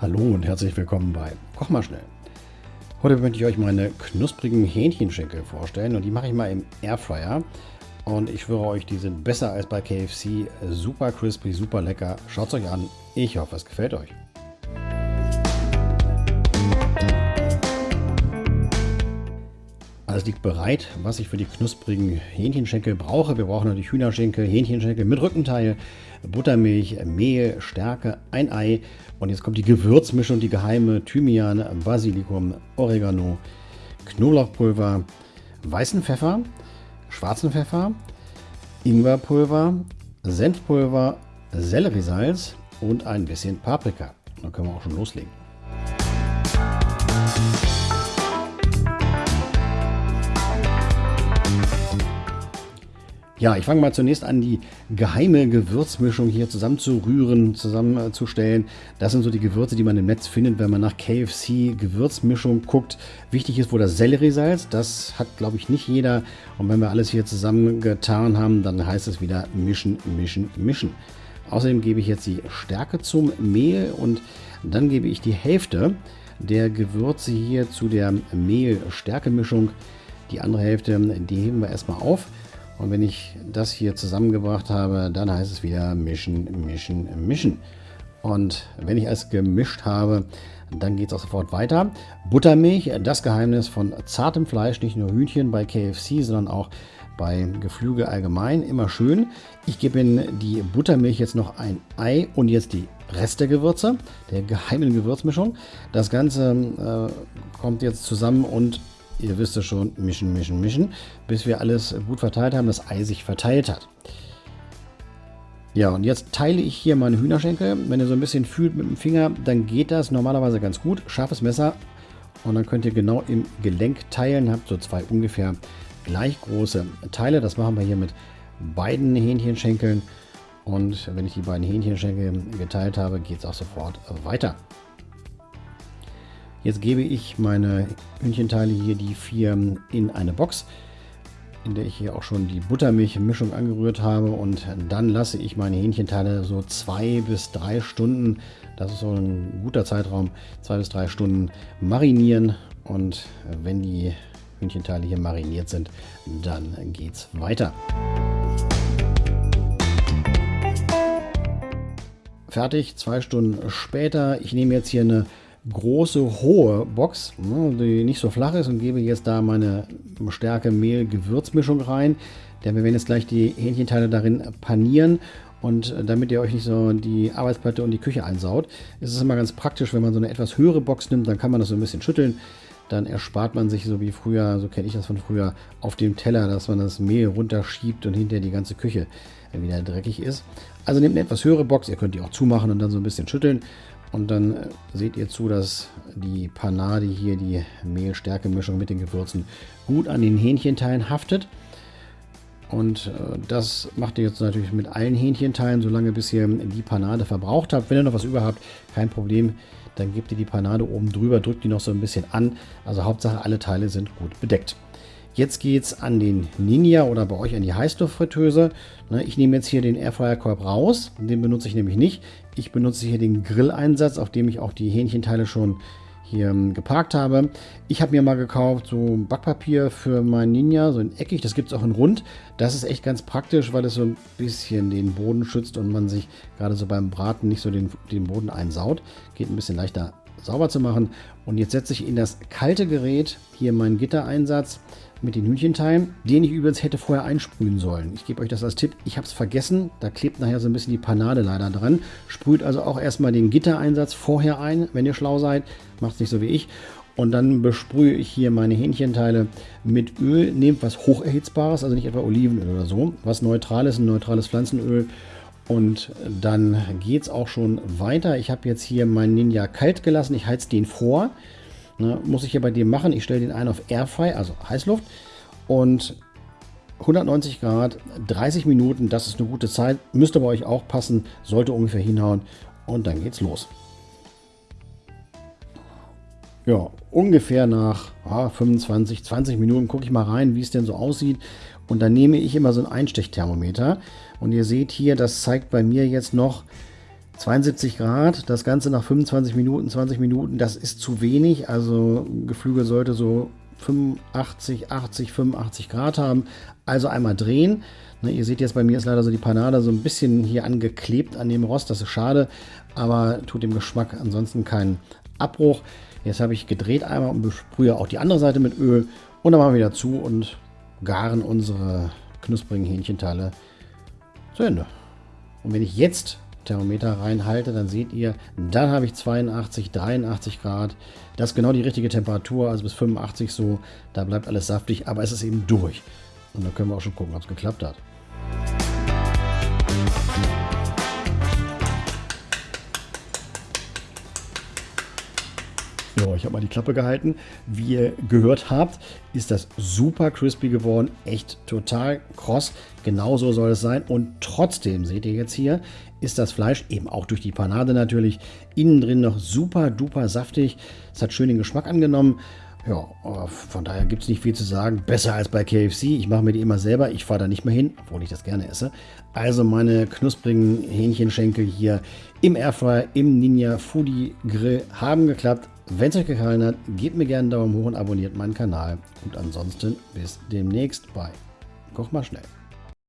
Hallo und herzlich willkommen bei Koch mal schnell. Heute möchte ich euch meine knusprigen Hähnchenschenkel vorstellen und die mache ich mal im Airfryer. Und ich schwöre euch, die sind besser als bei KFC. Super crispy, super lecker. Schaut es euch an. Ich hoffe, es gefällt euch. Alles liegt bereit, was ich für die knusprigen Hähnchenschenkel brauche. Wir brauchen natürlich Hühnerschenkel, Hähnchenschenkel mit Rückenteil, Buttermilch, Mehl, Stärke, ein Ei. Und jetzt kommt die Gewürzmischung, die geheime Thymian, Basilikum, Oregano, Knoblauchpulver, weißen Pfeffer, schwarzen Pfeffer, Ingwerpulver, Senfpulver, Selleriesalz und ein bisschen Paprika. Dann können wir auch schon loslegen. Ja, ich fange mal zunächst an, die geheime Gewürzmischung hier zusammenzurühren, zusammenzustellen. Das sind so die Gewürze, die man im Netz findet, wenn man nach KFC Gewürzmischung guckt. Wichtig ist wohl das Selleriesalz. Das hat, glaube ich, nicht jeder. Und wenn wir alles hier zusammengetan haben, dann heißt es wieder mischen, mischen, mischen. Außerdem gebe ich jetzt die Stärke zum Mehl und dann gebe ich die Hälfte der Gewürze hier zu der Mehl-Stärke-Mischung. Die andere Hälfte, die heben wir erstmal auf. Und wenn ich das hier zusammengebracht habe, dann heißt es wieder mischen, mischen, mischen. Und wenn ich es gemischt habe, dann geht es auch sofort weiter. Buttermilch, das Geheimnis von zartem Fleisch, nicht nur Hühnchen bei KFC, sondern auch bei Geflügel allgemein. Immer schön. Ich gebe in die Buttermilch jetzt noch ein Ei und jetzt die Rest der Gewürze, der geheimen Gewürzmischung. Das Ganze äh, kommt jetzt zusammen und ihr wisst es schon, mischen, mischen, mischen, bis wir alles gut verteilt haben, das Ei sich verteilt hat. Ja, und jetzt teile ich hier meine Hühnerschenkel. Wenn ihr so ein bisschen fühlt mit dem Finger, dann geht das normalerweise ganz gut. Scharfes Messer und dann könnt ihr genau im Gelenk teilen. Habt so zwei ungefähr gleich große Teile. Das machen wir hier mit beiden Hähnchenschenkeln. Und wenn ich die beiden Hähnchenschenkel geteilt habe, geht es auch sofort weiter. Jetzt gebe ich meine Hühnchenteile hier, die vier, in eine Box, in der ich hier auch schon die Buttermilchmischung angerührt habe. Und dann lasse ich meine Hähnchenteile so zwei bis drei Stunden, das ist so ein guter Zeitraum, zwei bis drei Stunden marinieren. Und wenn die Hühnchenteile hier mariniert sind, dann geht es weiter. Fertig, zwei Stunden später. Ich nehme jetzt hier eine große, hohe Box, ne, die nicht so flach ist und gebe jetzt da meine Stärke Mehl Gewürzmischung rein. Denn wir werden jetzt gleich die Hähnchenteile darin panieren und damit ihr euch nicht so die Arbeitsplatte und die Küche einsaut, ist es immer ganz praktisch, wenn man so eine etwas höhere Box nimmt, dann kann man das so ein bisschen schütteln. Dann erspart man sich so wie früher, so kenne ich das von früher, auf dem Teller, dass man das Mehl runterschiebt und hinterher die ganze Küche wieder dreckig ist. Also nehmt eine etwas höhere Box, ihr könnt die auch zumachen und dann so ein bisschen schütteln und dann äh, seht ihr zu, dass die Panade hier, die Mehl-Stärke-Mischung mit den Gewürzen, gut an den Hähnchenteilen haftet. Und äh, das macht ihr jetzt natürlich mit allen Hähnchenteilen, solange bis ihr die Panade verbraucht habt. Wenn ihr noch was über habt, kein Problem. Dann gebt ihr die Panade oben drüber, drückt die noch so ein bisschen an. Also Hauptsache alle Teile sind gut bedeckt. Jetzt geht es an den Ninja oder bei euch an die Heißluftfritteuse. Ne, ich nehme jetzt hier den Airfryer-Korb raus. Den benutze ich nämlich nicht. Ich benutze hier den Grilleinsatz, auf dem ich auch die Hähnchenteile schon hier ähm, geparkt habe. Ich habe mir mal gekauft so Backpapier für mein Ninja, so in eckig, das gibt es auch in rund. Das ist echt ganz praktisch, weil es so ein bisschen den Boden schützt und man sich gerade so beim Braten nicht so den, den Boden einsaut. Geht ein bisschen leichter sauber zu machen. Und jetzt setze ich in das kalte Gerät hier meinen Gittereinsatz mit den Hühnchenteilen, den ich übrigens hätte vorher einsprühen sollen. Ich gebe euch das als Tipp. Ich habe es vergessen. Da klebt nachher so ein bisschen die Panade leider dran. Sprüht also auch erstmal den Gittereinsatz vorher ein, wenn ihr schlau seid. Macht es nicht so wie ich. Und dann besprühe ich hier meine Hähnchenteile mit Öl. Nehmt was hocherhitzbares, also nicht etwa Olivenöl oder so. Was neutrales, ein neutrales Pflanzenöl. Und dann geht es auch schon weiter. Ich habe jetzt hier meinen Ninja kalt gelassen. Ich heiz den vor. Ne, muss ich hier bei dem machen. Ich stelle den ein auf Airfry, also Heißluft. Und 190 Grad, 30 Minuten, das ist eine gute Zeit. Müsste bei euch auch passen, sollte ungefähr hinhauen. Und dann geht's los. Ja, ungefähr nach ah, 25, 20 Minuten gucke ich mal rein, wie es denn so aussieht. Und dann nehme ich immer so ein Einstechthermometer. Und ihr seht hier, das zeigt bei mir jetzt noch 72 Grad, das Ganze nach 25 Minuten, 20 Minuten, das ist zu wenig. Also Geflügel sollte so 85, 80, 85 Grad haben. Also einmal drehen. Ne, ihr seht jetzt, bei mir ist leider so die Panade so ein bisschen hier angeklebt an dem Rost. Das ist schade, aber tut dem Geschmack ansonsten keinen Abbruch. Jetzt habe ich gedreht einmal und besprühe auch die andere Seite mit Öl. Und dann machen wir wieder zu und garen unsere knusprigen Hähnchenteile zu Ende. Und wenn ich jetzt Thermometer reinhalte, dann seht ihr, dann habe ich 82, 83 Grad. Das ist genau die richtige Temperatur, also bis 85 so. Da bleibt alles saftig, aber es ist eben durch. Und dann können wir auch schon gucken, ob es geklappt hat. Ja, ich habe mal die Klappe gehalten. Wie ihr gehört habt, ist das super crispy geworden. Echt total kross. Genauso soll es sein. Und trotzdem, seht ihr jetzt hier, ist das Fleisch, eben auch durch die Panade natürlich, innen drin noch super duper saftig. Es hat schön den Geschmack angenommen. Ja, von daher gibt es nicht viel zu sagen. Besser als bei KFC. Ich mache mir die immer selber. Ich fahre da nicht mehr hin, obwohl ich das gerne esse. Also meine knusprigen Hähnchenschenkel hier im Airfryer, im Ninja Foodie Grill haben geklappt. Wenn es euch gefallen hat, gebt mir gerne einen Daumen hoch und abonniert meinen Kanal. Und ansonsten bis demnächst bei Koch mal schnell.